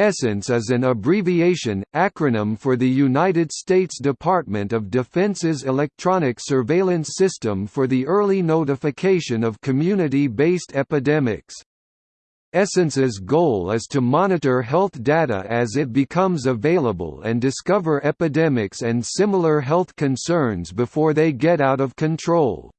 ESSENCE is an abbreviation, acronym for the United States Department of Defense's Electronic Surveillance System for the early notification of community-based epidemics. Essence's goal is to monitor health data as it becomes available and discover epidemics and similar health concerns before they get out of control.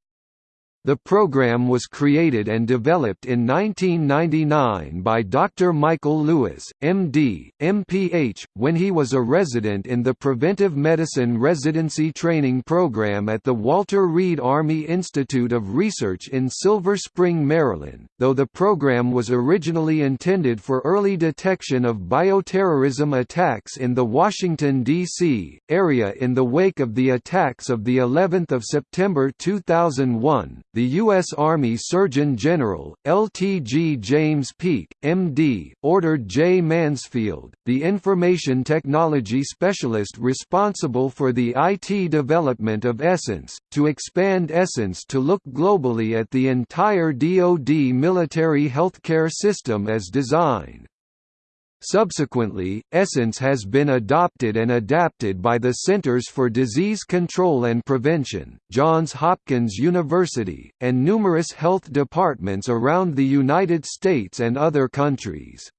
The program was created and developed in 1999 by Dr. Michael Lewis, MD, MPH, when he was a resident in the Preventive Medicine Residency Training Program at the Walter Reed Army Institute of Research in Silver Spring, Maryland, though the program was originally intended for early detection of bioterrorism attacks in the Washington, D.C., area in the wake of the attacks of the 11th of September 2001 the U.S. Army Surgeon General, LTG James Peake, MD, ordered J. Mansfield, the information technology specialist responsible for the IT development of Essence, to expand Essence to look globally at the entire DoD military healthcare system as designed. Subsequently, Essence has been adopted and adapted by the Centers for Disease Control and Prevention, Johns Hopkins University, and numerous health departments around the United States and other countries.